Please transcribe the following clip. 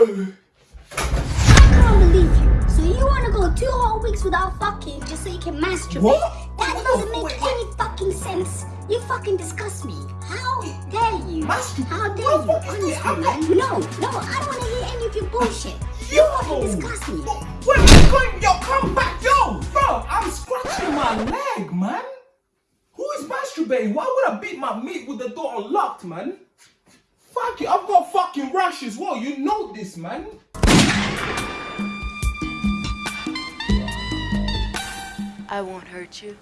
I can't believe you. So you want to go two whole weeks without fucking just so you can masturbate? What? That Wait, doesn't make any fucking sense. You fucking disgust me. How dare you? Masturbate? How dare What you? fuck is this? Honestly, I'm man. No, no, I don't want to hear any of your bullshit. You Yo! fucking disgust me. Wait, wait, wait, yo, come back, yo, bro. I'm scratching my leg, man. Who is masturbating? Why would I beat my meat with the door unlocked, man? Fuck you, I've got fucking rash as well. You know this, man. I won't hurt you.